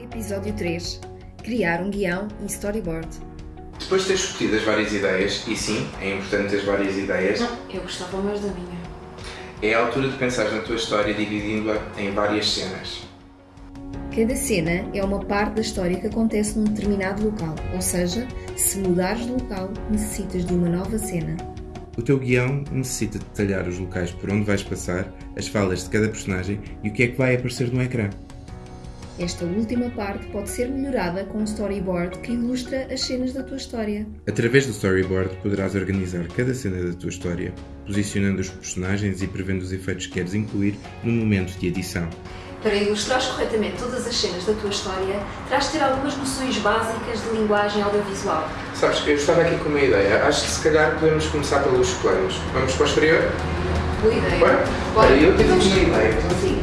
Episódio 3 Criar um guião e storyboard. Depois de ter discutido as várias ideias, e sim, é importante ter várias ideias, Não, eu gostava mais da minha. é a altura de pensar na tua história dividindo-a em várias cenas. Cada cena é uma parte da história que acontece num determinado local, ou seja, se mudares de local, necessitas de uma nova cena. O teu guião necessita detalhar os locais por onde vais passar, as falas de cada personagem e o que é que vai aparecer no ecrã. Esta última parte pode ser melhorada com um storyboard que ilustra as cenas da tua história. Através do storyboard poderás organizar cada cena da tua história, posicionando os personagens e prevendo os efeitos que queres incluir no momento de edição. Para ilustrares corretamente todas as cenas da tua história, terás de ter algumas noções básicas de linguagem audiovisual. Sabes, eu estava aqui com uma ideia. Acho que se calhar podemos começar pelos planos. Vamos para o exterior? Boa ideia. Bora? Bora. Eu tive uma ideia. Sim.